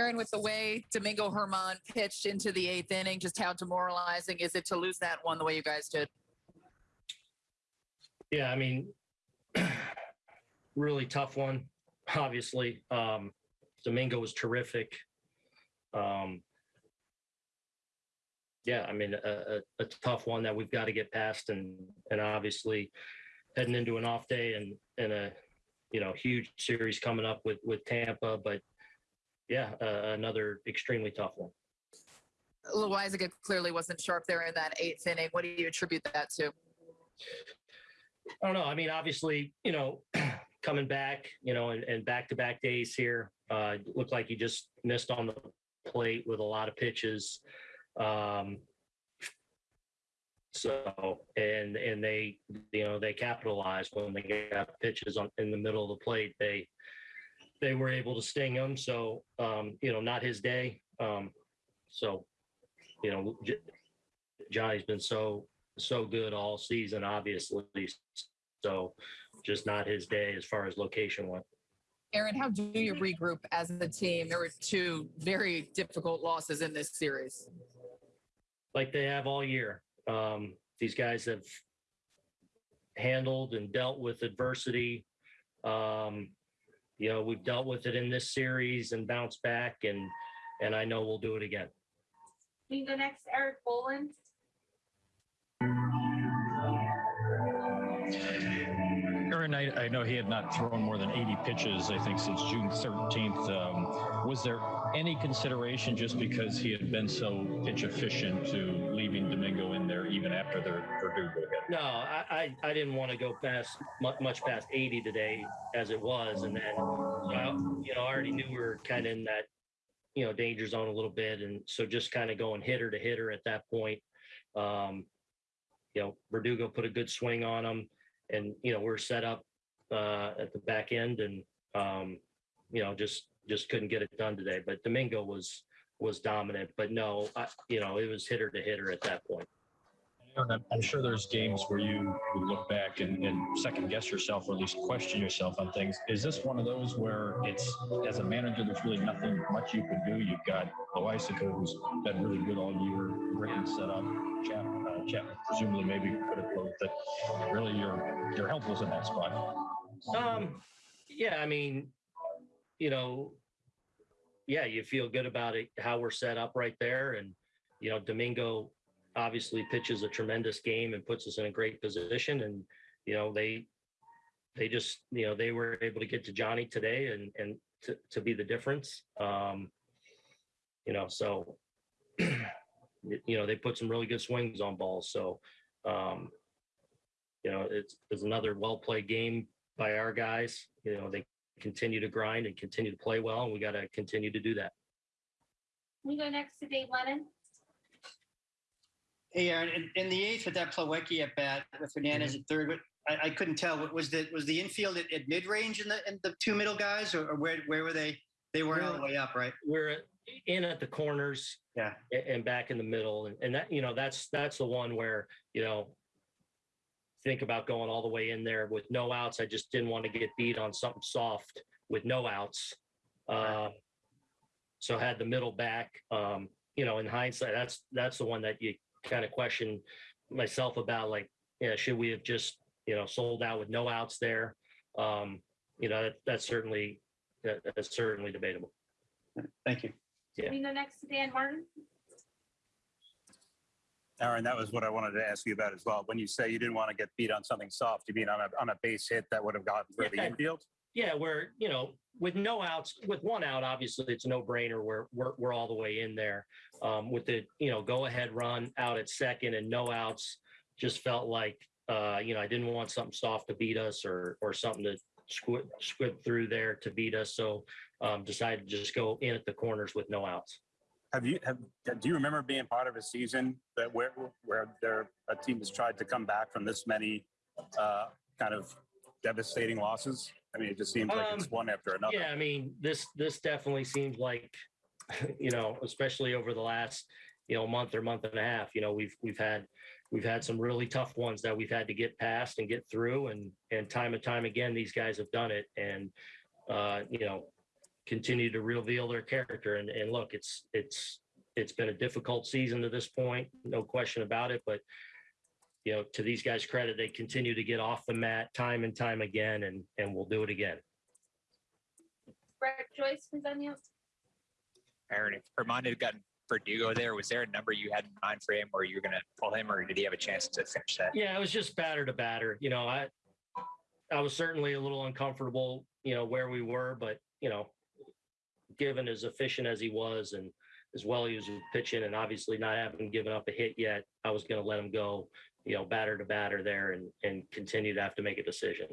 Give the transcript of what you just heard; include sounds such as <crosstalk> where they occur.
Aaron, with the way Domingo Germán pitched into the eighth inning, just how demoralizing is it to lose that one the way you guys did? Yeah, I mean, <clears throat> really tough one. Obviously, um, Domingo was terrific. Um, yeah, I mean, a, a, a tough one that we've got to get past, and and obviously heading into an off day and and a you know huge series coming up with with Tampa, but yeah, uh, another extremely tough one. Loaisiga clearly wasn't sharp there in that eighth inning. What do you attribute that to? I don't know. I mean, obviously, you know, <clears throat> coming back, you know, and, and back-to-back days here, uh, looked like he just missed on the plate with a lot of pitches. Um, so, and and they, you know, they capitalized when they got pitches on in the middle of the plate. They they were able to sting him. So, um, you know, not his day. Um, so, you know, J- Johnny's been so so good all season, obviously. So just not his day as far as location went. Aaron, how do you regroup as a team? There were two very difficult losses in this series. Like they have all year. Um, these guys have handled and dealt with adversity. Um, you know, we've dealt with it in this series and bounced back and and I know we'll do it again. We go next, Erik Boland. Aaron, I, I know he had not thrown more than 80 pitches, I think, since June 13th. Um, was there any consideration just because he had been so pitch efficient to leaving Domingo in there even after the Verdugo hit? No, I, I, I didn't want to go past much, much past 80 today as it was. And then, uh, you know, I already knew we were kind of in that, you know, danger zone a little bit. And so just kind of going hitter to hitter at that point. Um, you know, Verdugo put a good swing on him and, you know, we're set up uh, at the back end and, um, you know, just, just couldn't get it done today. But Domingo was, was dominant, but no, I, you know, it was hitter to hitter at that point. I'm- sure there's games where you would look back and, and second guess yourself or at least question yourself on things. Is this one of those where it's, as a manager, there's really nothing much you can do? You've got Loaisiga, who's been really good all year, great setup. Chap, uh, Chapman presumably maybe could have closed it. Really, you're, you're helpless in that spot. Um, yeah, I mean, you know, yeah, you feel good about it, how we're set up right there. And, you know, Domingo obviously pitches a tremendous game and puts us in a great position. And, you know, they, they just, you know, they were able to get to Johnny today and, and to, to be the difference. Um, you know, so, <clears throat> you know, they put some really good swings on balls. So, um, you know, it's, it's another well played game by our guys. You know, they continue to grind and continue to play well, and we got to continue to do that. We go next to Dave Lennon. Hey, Aaron, in, in the eighth with that Plawecki at bat with Hernandez mm-hmm. at third, what, I, I couldn't tell. What was the was the infield at, at mid range in the in the two middle guys, or, or where where were they? They weren't all the way up, right? We're in at the corners Yeah. a- and back in the middle, and, and that you know that's that's the one where you know think about going all the way in there with no outs. I just didn't want to get beat on something soft with no outs. Uh, so had the middle back. Um, you know, in hindsight, that's that's the one that you kind of question myself about. Like, yeah, should we have just you know sold out with no outs there? Um, you know, that, that's certainly that, that's certainly debatable. Thank you. Yeah. We go next to Dan Martin. Aaron, that was what I wanted to ask you about as well. When you say you didn't want to get beat on something soft, you mean on a, on a base hit that would have gotten through the infield? Yeah, where you know, with no outs, with one out, obviously it's a no-brainer. We're we're we're all the way in there. Um, with the you know go-ahead run out at second and no outs, just felt like uh, you know I didn't want something soft to beat us or or something to squib squib through there to beat us. So um, decided to just go in at the corners with no outs. Have you, have, do you remember being part of a season that where, where there, a team has tried to come back from this many uh, kind of devastating losses? I mean, it just seems like it's Um, one after another. Yeah, I mean, this this definitely seems like, <laughs> you know, especially over the last, you know, month or month and a half, you know, we've we've had we've had some really tough ones that we've had to get past and get through, and and time and time again, these guys have done it, and uh, you know, continue to reveal their character. And, and look, it's, it's, it's been a difficult season to this point, no question about it, but you know, to these guys' credit, they continue to get off the mat time and time again, and, and we'll do it again. Brett Joyce, please unmute. Aaron, if Armando had gotten Verdugo there, was there a number you had in mind for him or you were going to pull him or did he have a chance to finish that? Yeah, it was just batter to batter. You know, I I was certainly a little uncomfortable, you know, where we were, but you know, given as efficient as he was and as well he was pitching and obviously not having given up a hit yet, I was going to let him go, you know, batter to batter there and and continue to have to make a decision.